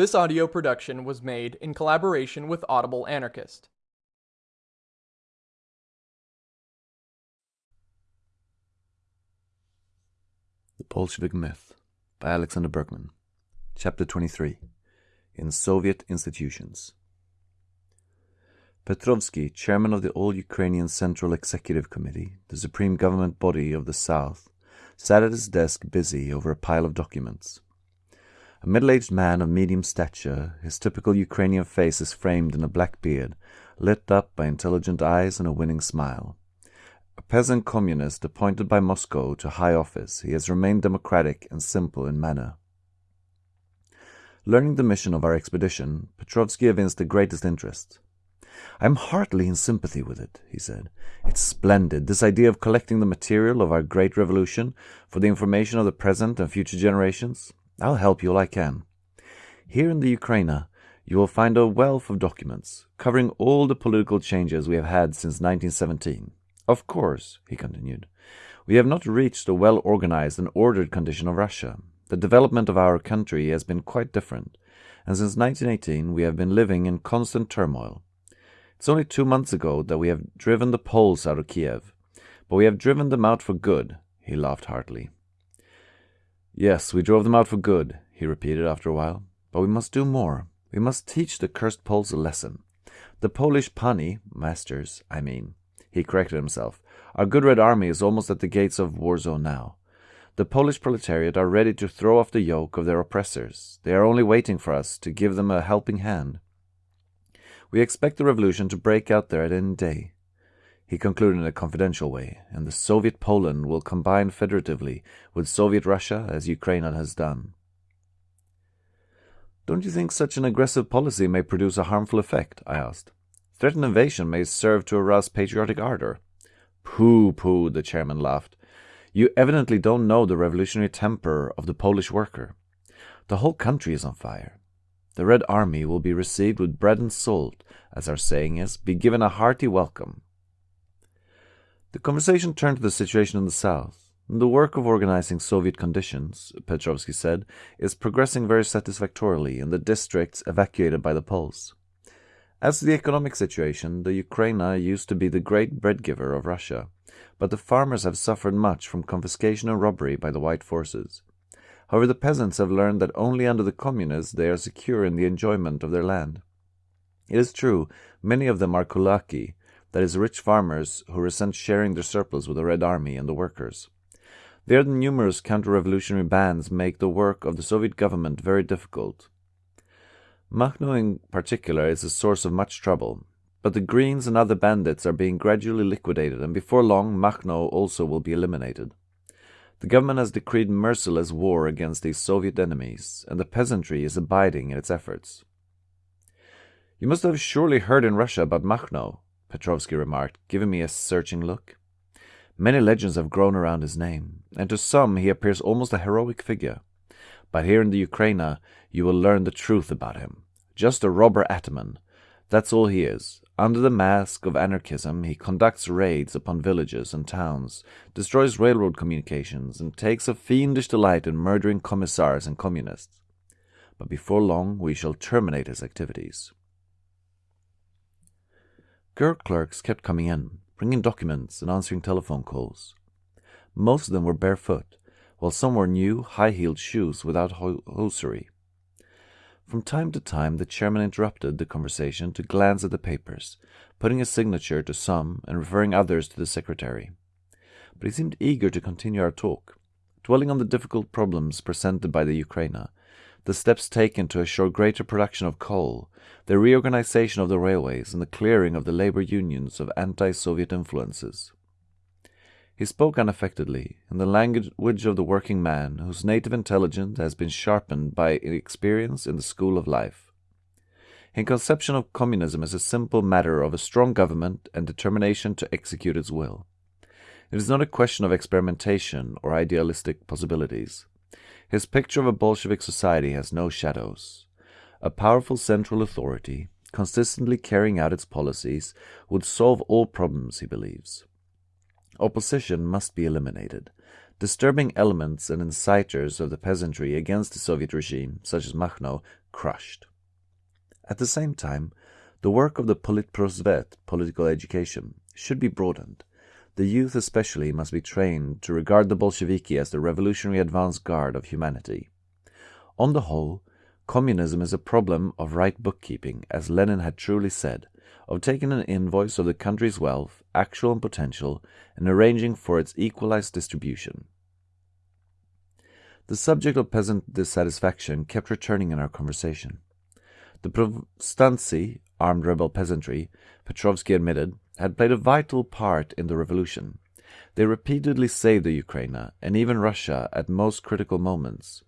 This audio production was made in collaboration with Audible Anarchist. The Bolshevik Myth by Alexander Berkman. Chapter 23 In Soviet Institutions. Petrovsky, chairman of the All Ukrainian Central Executive Committee, the supreme government body of the South, sat at his desk busy over a pile of documents. A middle-aged man of medium stature, his typical Ukrainian face is framed in a black beard, lit up by intelligent eyes and a winning smile. A peasant communist appointed by Moscow to high office, he has remained democratic and simple in manner. Learning the mission of our expedition, Petrovsky evinced the greatest interest. I am heartily in sympathy with it, he said. It's splendid, this idea of collecting the material of our great revolution for the information of the present and future generations. I'll help you all I can. Here in the Ukraina, you will find a wealth of documents covering all the political changes we have had since 1917. Of course, he continued, we have not reached a well organized and ordered condition of Russia. The development of our country has been quite different, and since 1918 we have been living in constant turmoil. It's only two months ago that we have driven the Poles out of Kiev, but we have driven them out for good, he laughed heartily. Yes, we drove them out for good, he repeated after a while. But we must do more. We must teach the cursed Poles a lesson. The Polish pani, masters, I mean, he corrected himself. Our good Red Army is almost at the gates of Warsaw now. The Polish proletariat are ready to throw off the yoke of their oppressors. They are only waiting for us to give them a helping hand. We expect the revolution to break out there at any day. He concluded in a confidential way, and the Soviet Poland will combine federatively with Soviet Russia as Ukraine has done. Don't you think such an aggressive policy may produce a harmful effect? I asked. Threatened invasion may serve to arouse patriotic ardor. Pooh, pooh, the chairman laughed. You evidently don't know the revolutionary temper of the Polish worker. The whole country is on fire. The Red Army will be received with bread and salt, as our saying is, be given a hearty welcome. The conversation turned to the situation in the south. The work of organizing Soviet conditions, Petrovsky said, is progressing very satisfactorily in the districts evacuated by the Poles. As to the economic situation, the Ukraina used to be the great bread giver of Russia, but the farmers have suffered much from confiscation and robbery by the white forces. However, the peasants have learned that only under the communists they are secure in the enjoyment of their land. It is true, many of them are kulaki, that is, rich farmers who resent sharing their surplus with the Red Army and the workers. Their numerous counter-revolutionary bands make the work of the Soviet government very difficult. Makhno in particular is a source of much trouble, but the Greens and other bandits are being gradually liquidated, and before long Makhno also will be eliminated. The government has decreed merciless war against these Soviet enemies, and the peasantry is abiding in its efforts. You must have surely heard in Russia about Makhno, Petrovsky remarked, giving me a searching look. Many legends have grown around his name, and to some he appears almost a heroic figure. But here in the Ukraina you will learn the truth about him. Just a robber ataman. That's all he is. Under the mask of anarchism, he conducts raids upon villages and towns, destroys railroad communications, and takes a fiendish delight in murdering commissars and communists. But before long we shall terminate his activities. Girl clerks kept coming in, bringing documents and answering telephone calls. Most of them were barefoot, while some wore new, high-heeled shoes without hosiery. From time to time the chairman interrupted the conversation to glance at the papers, putting a signature to some and referring others to the secretary. But he seemed eager to continue our talk, dwelling on the difficult problems presented by the Ukraina, the steps taken to assure greater production of coal, the reorganization of the railways, and the clearing of the labor unions of anti-Soviet influences. He spoke unaffectedly, in the language of the working man, whose native intelligence has been sharpened by experience in the school of life. His conception of communism is a simple matter of a strong government and determination to execute its will. It is not a question of experimentation or idealistic possibilities. His picture of a Bolshevik society has no shadows. A powerful central authority, consistently carrying out its policies, would solve all problems, he believes. Opposition must be eliminated. disturbing elements and inciters of the peasantry against the Soviet regime, such as Makhno, crushed. At the same time, the work of the Politprosvet, political education, should be broadened. The youth especially must be trained to regard the Bolsheviki as the revolutionary advance guard of humanity. On the whole, communism is a problem of right bookkeeping, as Lenin had truly said, of taking an invoice of the country's wealth, actual and potential, and arranging for its equalized distribution. The subject of peasant dissatisfaction kept returning in our conversation. The Povstanci, armed rebel peasantry, Petrovsky admitted, had played a vital part in the revolution. They repeatedly saved the Ukraine and even Russia at most critical moments.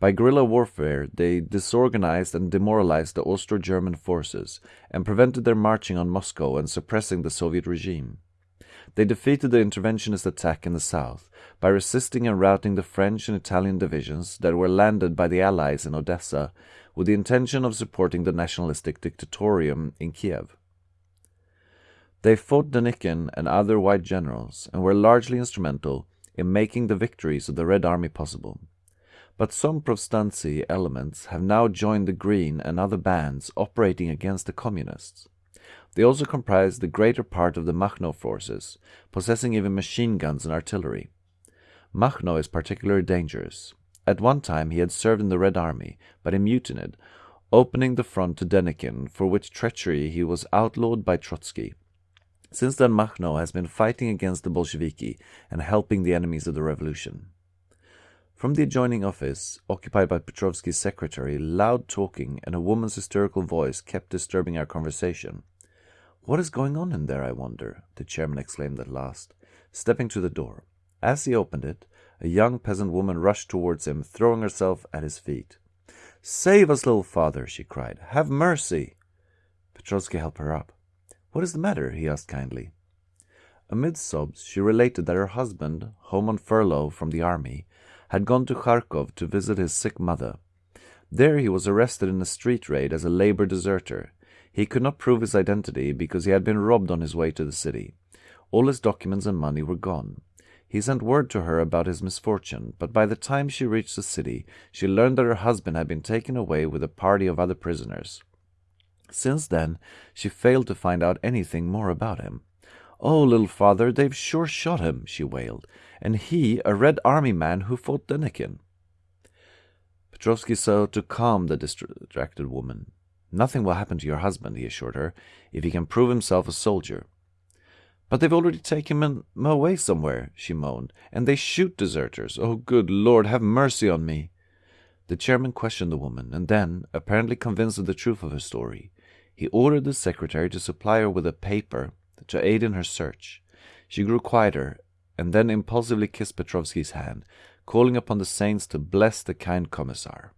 By guerrilla warfare, they disorganized and demoralized the Austro-German forces and prevented their marching on Moscow and suppressing the Soviet regime. They defeated the interventionist attack in the south by resisting and routing the French and Italian divisions that were landed by the Allies in Odessa with the intention of supporting the nationalistic Directorium in Kiev. They fought Denikin and other white generals and were largely instrumental in making the victories of the Red Army possible but some Povstanci elements have now joined the Green and other bands operating against the Communists. They also comprise the greater part of the Makhno forces, possessing even machine guns and artillery. Makhno is particularly dangerous. At one time he had served in the Red Army, but he mutinied, opening the front to Denikin, for which treachery he was outlawed by Trotsky. Since then Makhno has been fighting against the Bolsheviki and helping the enemies of the revolution. From the adjoining office, occupied by Petrovsky's secretary, loud talking and a woman's hysterical voice kept disturbing our conversation. What is going on in there, I wonder? the chairman exclaimed at last, stepping to the door. As he opened it, a young peasant woman rushed towards him, throwing herself at his feet. Save us, little father, she cried. Have mercy. Petrovsky helped her up. What is the matter? he asked kindly. Amid sobs, she related that her husband, home on furlough from the army, had gone to Kharkov to visit his sick mother. There he was arrested in a street raid as a labor deserter. He could not prove his identity because he had been robbed on his way to the city. All his documents and money were gone. He sent word to her about his misfortune, but by the time she reached the city, she learned that her husband had been taken away with a party of other prisoners. Since then, she failed to find out anything more about him. Oh, little father, they've sure shot him, she wailed and he a Red Army man who fought Denikin. Petrovsky sought to calm the distracted woman. Nothing will happen to your husband, he assured her, if he can prove himself a soldier. But they've already taken him away somewhere, she moaned, and they shoot deserters. Oh, good Lord, have mercy on me. The chairman questioned the woman, and then, apparently convinced of the truth of her story, he ordered the secretary to supply her with a paper to aid in her search. She grew quieter and then impulsively kissed Petrovsky's hand, calling upon the saints to bless the kind commissar.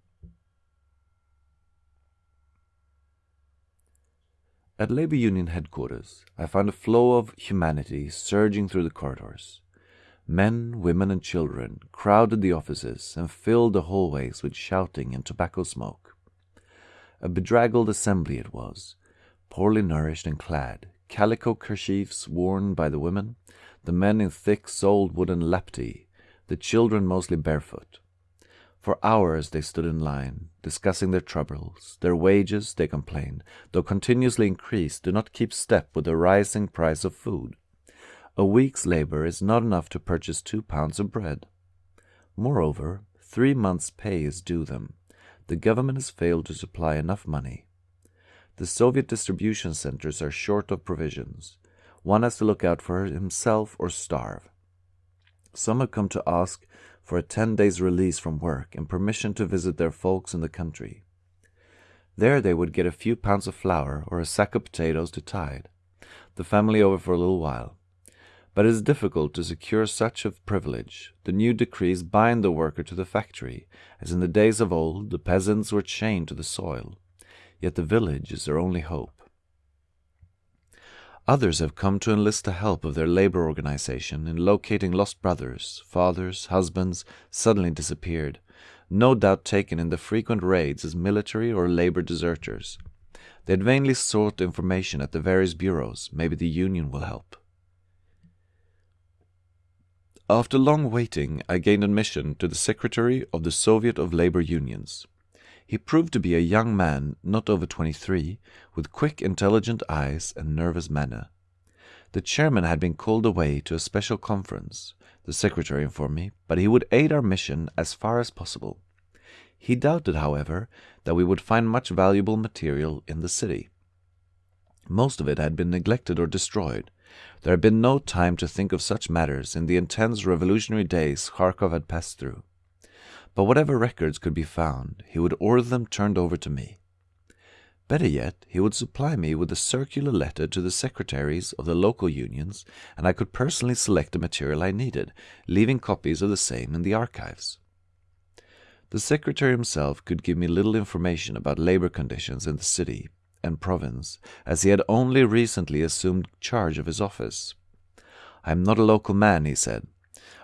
At Labor Union headquarters, I found a flow of humanity surging through the corridors. Men, women, and children crowded the offices and filled the hallways with shouting and tobacco smoke. A bedraggled assembly it was, poorly nourished and clad, calico kerchiefs worn by the women, the men in thick soled wooden lapti, the children mostly barefoot. For hours they stood in line, discussing their troubles. Their wages, they complained, though continuously increased, do not keep step with the rising price of food. A week's labor is not enough to purchase two pounds of bread. Moreover, three months' pay is due them. The government has failed to supply enough money. The Soviet distribution centers are short of provisions. One has to look out for himself or starve. Some have come to ask for a 10 days release from work and permission to visit their folks in the country. There they would get a few pounds of flour or a sack of potatoes to tide, the family over for a little while. But it is difficult to secure such a privilege. The new decrees bind the worker to the factory, as in the days of old the peasants were chained to the soil. Yet the village is their only hope. Others have come to enlist the help of their labor organization in locating lost brothers, fathers, husbands suddenly disappeared, no doubt taken in the frequent raids as military or labor deserters. They had vainly sought information at the various bureaus. Maybe the Union will help. After long waiting, I gained admission to the Secretary of the Soviet of Labor Unions. He proved to be a young man, not over 23, with quick, intelligent eyes and nervous manner. The chairman had been called away to a special conference, the secretary informed me, but he would aid our mission as far as possible. He doubted, however, that we would find much valuable material in the city. Most of it had been neglected or destroyed. There had been no time to think of such matters in the intense revolutionary days Kharkov had passed through. But whatever records could be found, he would order them turned over to me. Better yet, he would supply me with a circular letter to the secretaries of the local unions, and I could personally select the material I needed, leaving copies of the same in the archives. The secretary himself could give me little information about labor conditions in the city and province, as he had only recently assumed charge of his office. I am not a local man, he said.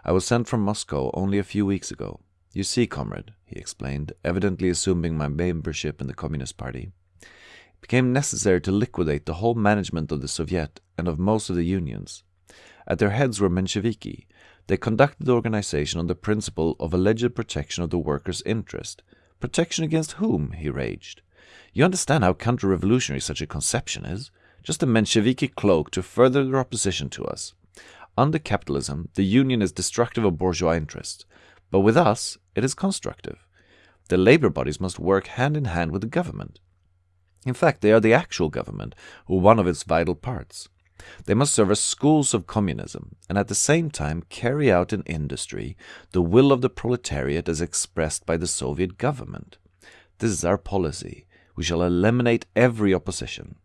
I was sent from Moscow only a few weeks ago. You see, comrade, he explained, evidently assuming my membership in the Communist Party, it became necessary to liquidate the whole management of the Soviet and of most of the unions. At their heads were Mensheviki. They conducted the organization on the principle of alleged protection of the workers' interest. Protection against whom? he raged. You understand how counter-revolutionary such a conception is? Just a Mensheviki cloak to further their opposition to us. Under capitalism, the union is destructive of bourgeois interests. But with us, it is constructive. The labor bodies must work hand in hand with the government. In fact, they are the actual government, or one of its vital parts. They must serve as schools of communism, and at the same time carry out in industry the will of the proletariat as expressed by the Soviet government. This is our policy. We shall eliminate every opposition.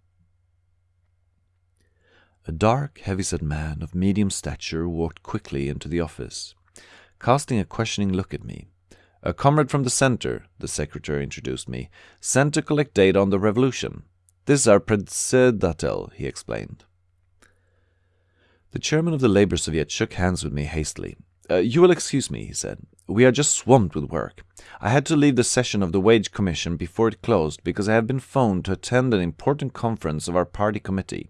A dark, heavy-set man of medium stature walked quickly into the office casting a questioning look at me. A comrade from the center, the secretary introduced me, sent to collect data on the revolution. This is our predsedatel, he explained. The chairman of the Labor Soviet shook hands with me hastily. Uh, you will excuse me, he said. We are just swamped with work. I had to leave the session of the Wage Commission before it closed because I have been phoned to attend an important conference of our party committee.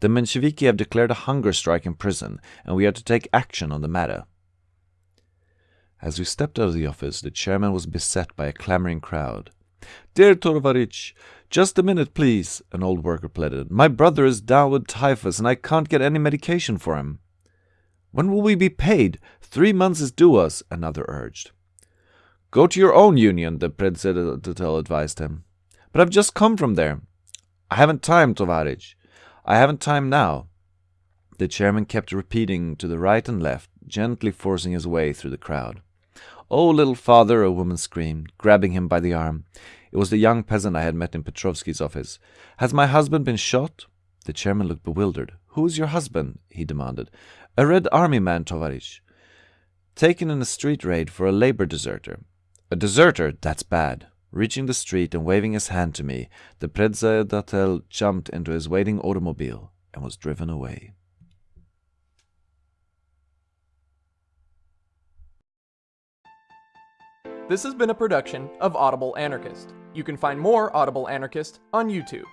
The Mensheviki have declared a hunger strike in prison, and we are to take action on the matter. As we stepped out of the office, the chairman was beset by a clamoring crowd. Dear Tovarich, just a minute, please, an old worker pleaded. My brother is down with typhus and I can't get any medication for him. When will we be paid? Three months is due us, another urged. Go to your own union, the Predsedatel uh, advised him. But I've just come from there. I haven't time, Tovarich. I haven't time now. The chairman kept repeating to the right and left, gently forcing his way through the crowd. Oh, little father, a woman screamed, grabbing him by the arm. It was the young peasant I had met in Petrovsky's office. Has my husband been shot? The chairman looked bewildered. Who is your husband? he demanded. A Red Army man, Tovarich. Taken in a street raid for a labor deserter. A deserter? That's bad. Reaching the street and waving his hand to me, the Predsedatel jumped into his waiting automobile and was driven away. This has been a production of Audible Anarchist. You can find more Audible Anarchist on YouTube.